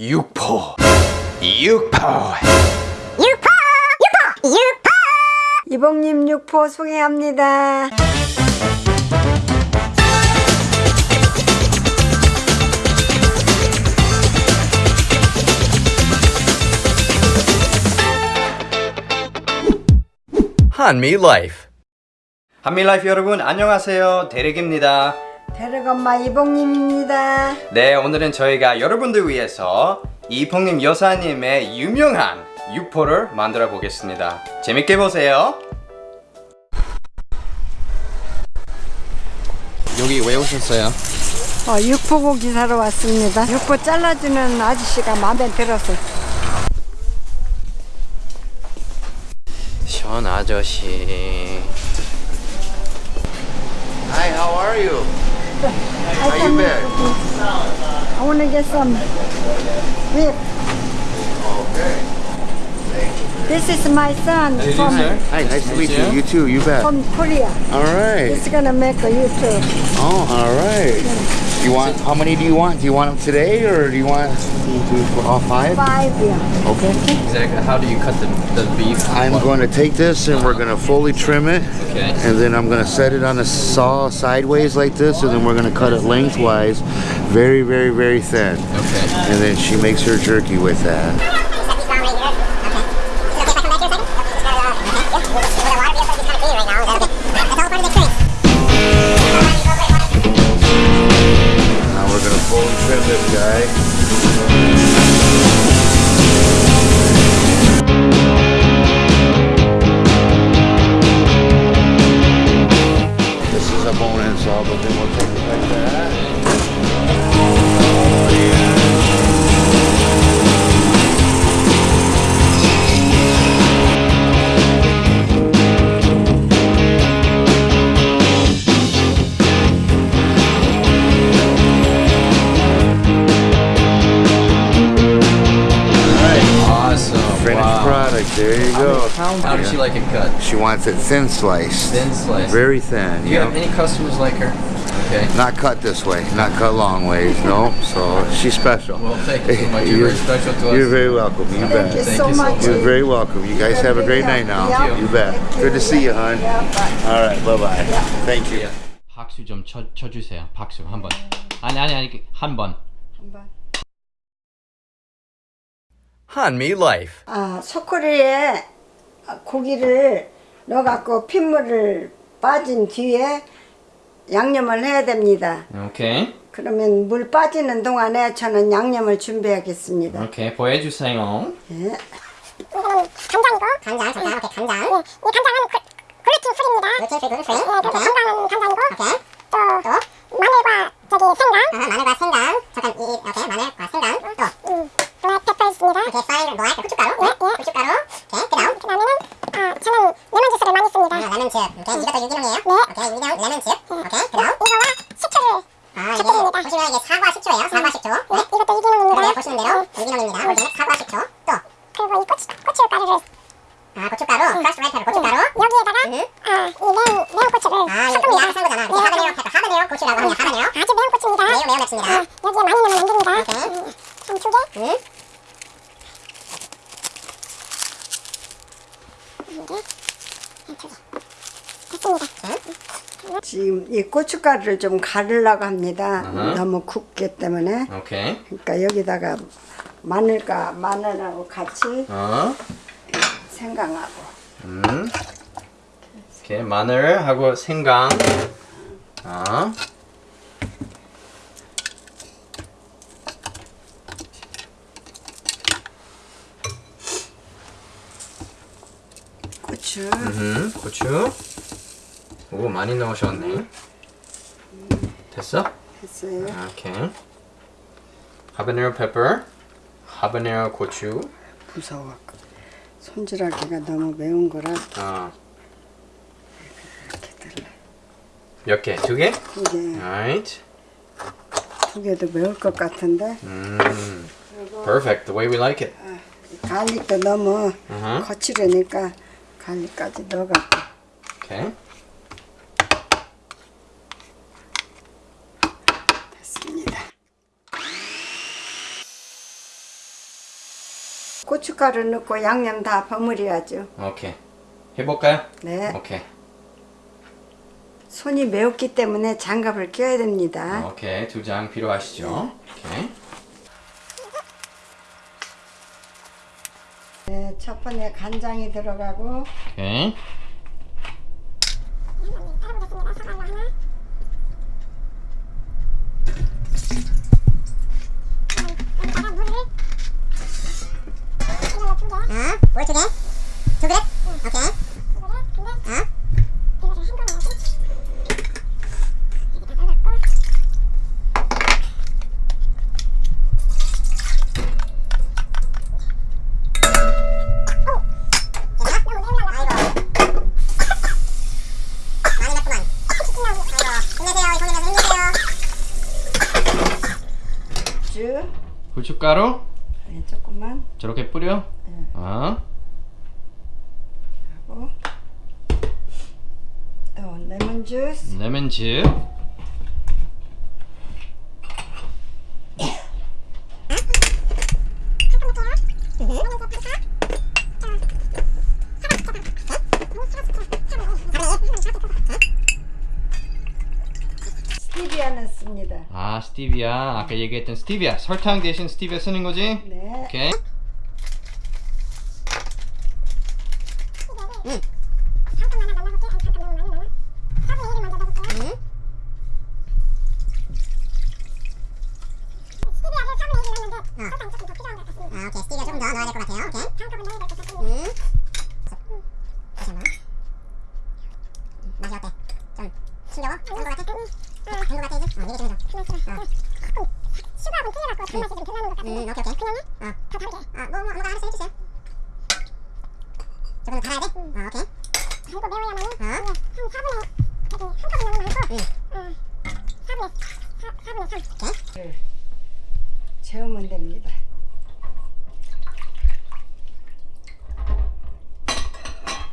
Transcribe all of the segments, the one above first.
육포. 육포. 이봉님 육포 소개합니다. 한미 라이프 한미 라이프 여러분. 안녕하세요. 대릭입니다 대력엄마 이봉님입니다. 네 오늘은 저희가 여러분들 위해서 이봉님 여사님의 유명한 육포를 만들어 보겠습니다 재밌게 보세요 여기 왜 오셨어요? 어, 육포고기 사러 왔습니다. 육포 잘라주는 아저씨가 마음에 들어서. 션 아저씨 Hi, how are you? I How you been? I want to get some whip. Okay. This is my son Hey, from. Hi, nice to meet you. you. You too. You bet. from Korea. All right. He's gonna make a YouTube. Oh, all right. You want? How many do you want? Do you want them today, or do you want to do for all five? Five, yeah. Okay. Exactly. How do you cut the, the beef? I'm going to take this and we're going to fully trim it, Okay. and then I'm going to set it on the saw sideways like this, and then we're going to cut it lengthwise, very, very, very thin. Okay. And then she makes her jerky with that. There you go. How does she like it cut? She wants it thin sliced. Thin slice. Very thin. Do you yeah. have any customers like her? Okay. Not cut this way, not cut long ways, no. So she's special. Well, thank you so much. You're very special to us. You're very welcome. You Thank bet. you Thank so you so much. much. You're very welcome. You guys have a great night now. Yeah. You bet. Good to see you, hon. All right, bye bye. Thank you. 박수 좀 쳐, 쳐주세요. 박수 한 번. 아니 아니 아니 한 번. 한 한미 라이프 아, 소쿠리에 고기를 넣어갖고 핏물을 빠진 뒤에 양념을 해야 됩니다. 오케이. 그러면 물 빠지는 동안에 저는 양념을 준비하겠습니다. 오케이. 보여주세요. 예. 간장이고 간장 잠깐 오케이 간장 이 간장은 글- gluten free입니다 gluten free gluten free 네, 그래서 건강한 간장이고 오케이 또, 또 마늘과 저기 생강 아, 마늘과 생강 잠깐 이 이렇게 마늘과 생강 또 음, black pepper 있습니다 오케이 fine 뭐야 고춧가루 네, 네. 고춧가루 오케이 그 다음. 그 다음에는 아 저는 레몬 주스를 많이 씁니다. 아, 레몬즙. 오케이 이것도 유기농이에요? 네. 오케이 유기농 레몬즙. 오케이 그 다음. 이거와 식초를 아, 이게 보시면 이게 사과 식초예요. 사과 식초. 네, 이것도 유기농입니다. 네, 보시는 대로 유기농입니다. 오케이, 사과 식초. 또. 그리고 이 고추 고춧가루를 아 고춧가루, crushed red 고춧가루? 여기에다가 아이 매운 매운 고추를 아 이거 우리 알아서 한 거잖아. 이게 하바네로 하바네로 고추라고 합니다. 하바네로 아주 매운 고추입니다. 매우 매운 고추입니다. 아, 여기에 많이 넣으면 안 됩니다. 오케이. 한두 개. 응. 지금 이 고춧가루를 좀 가르려고 합니다. 아하. 너무 굽기 때문에. 오케이. 그러니까 여기다가 마늘과 마늘하고 같이 어. 생강하고 음. 오케이. 마늘하고 생강. 어. 고추 음. 고추. 오 많이 넣으셨네. 됐어? 했어요. 오케이. 하바네로 페퍼. 하바네로 고추. 무서워. 손질하기가 너무 매운 거라 어. 몇 개? 두 개? 이게 Alright. 두 개도 매울 것 같은데 음. Perfect. The way we like it. 갈릭도 너무 Uh-huh. 거칠으니까 갈릭까지 넣어갖고 Okay. 됐습니다. 고춧가루 넣고 양념 다 버무려야죠. 오케이. 해볼까요? 네. 오케이. 손이 매웠기 때문에 장갑을 껴야 됩니다. 오케이. 두 장 필요하시죠? 오케이. 네, 첫 번째 간장이 들어가고 오케이. 어? 뭘 두 개? 두 그릇? 오케이. 어? 많이 넣구만. 아이고, 힘내세요. 이 손님들 힘내세요. 쭉 후춧가루 네, 조금만 저렇게 뿌려. 어. 하고 또 레몬 주스 레몬 즙. 스티비아 넣습니다. 아 스티비아. 아까 얘기했던 스티비아. 설탕 대신 스티비아 쓰는 거지? 네. 오케이. 아, 오케이. 스티비아 조금 더 넣어야 될 것 같아요. 오케이. 음. 잠시만. 음, 맛이 어때? 좀 싱거워? 짠것 같아? 된것 같아 이제? 어, 이게 좀 더. 어. 슈가하고 틀려갖고 단맛이 좀덜 나는 것 같은데 음, 오케이 오케이 그냥요? 어. 더 다르게 아, 뭐, 뭐 아무거나 알아서 해주세요 조금 더 달아야 돼? 어, 오케이 달고 매워야만은 어? 한 4분의 저기 한꺼번에 넣는 거 응. 어, 4분의 4, 4분의 3 오케이 재우면 됩니다.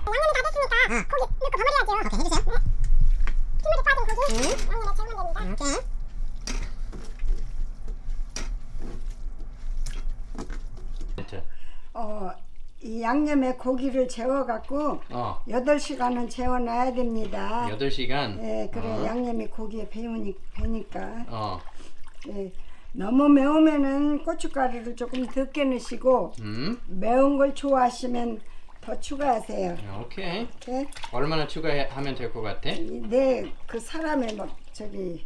양념이 다 됐으니까 고기 넣고 버무려야죠 오케이 해주세요 네. 기물이 빠진 고기 양념에 재우면 됩니다 오케이 어, 이 양념에 고기를 재워갖고 어. 8시간은 재워놔야 됩니다. 8시간. 예, 그래 어. 양념이 고기에 배우니, 배니까 어. 예, 너무 매우면은 고춧가루를 조금 적게 넣으시고 음. 매운 걸 좋아하시면 더 추가하세요. 오케이. 이렇게 얼마나 추가하면 될 것 같아? 내그 사람의 막 저기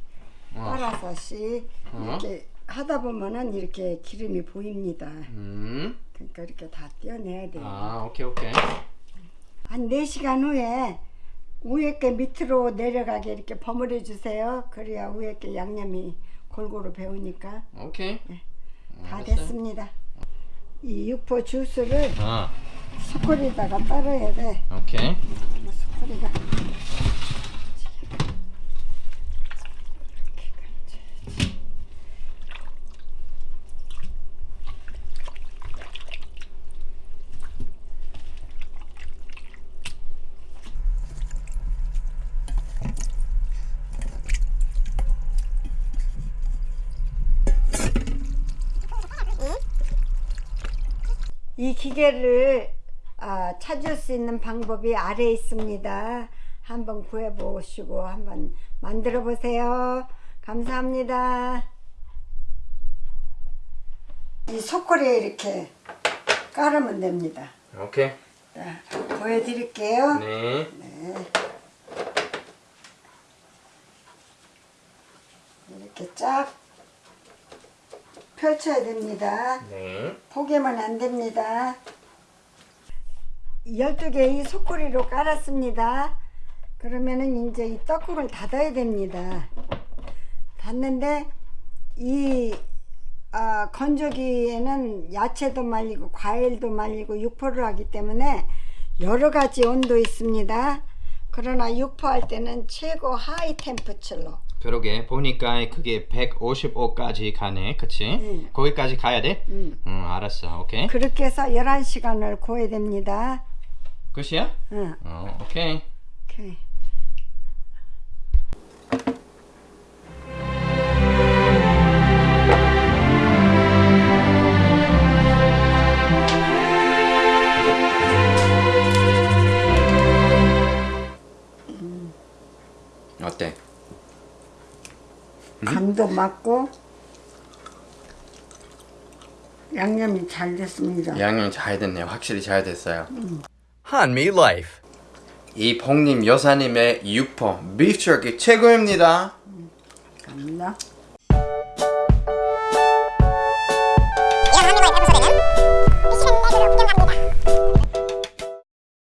어. 따라서씩 어. 이렇게 하다 보면은 이렇게 기름이 보입니다. 음. 그러니까 이렇게 다 떼어내야 돼요. 아, 오케이, 오케이. 한 4시간 후에 위에 게 밑으로 내려가게 이렇게 버무려 주세요. 그래야 위에 게 양념이 골고루 배우니까 오케이. 다 알았어요. 됐습니다. 이 육포 주스를 어. 수콜에다가 따라야 돼. 오케이. 수콜이가 이 기계를 아, 찾을 수 있는 방법이 아래에 있습니다. 한번 구해 보시고 한번 만들어 보세요. 감사합니다. 이 소꼬리에 이렇게 깔으면 됩니다. 오케이. 자, 보여드릴게요. 네. 이렇게 쫙 펼쳐야 됩니다. 네. 포개면 안 됩니다. 12개 이 소쿠리로 깔았습니다. 그러면은 이제 이 떡국을 닫아야 됩니다. 닫는데 이 아, 건조기에는 야채도 말리고 과일도 말리고 육포를 하기 때문에 여러 가지 온도 있습니다. 그러나 육포할 때는 최고 하이 템퍼처로 그러게 보니까 그게 155까지 가네, 그치? 응. 거기까지 가야 돼? 응. 응, 알았어, 오케이. 그렇게 해서 11시간을 구워야 됩니다. 끝이야? 응. 어, 오케이. 오케이. 맞고 양념이 잘 됐습니다. 양념 잘 됐네요. 확실히 잘 됐어요. 한미 라이프. 이 폭님 여사님의 육포 beef jerky 최고입니다. 감사합니다.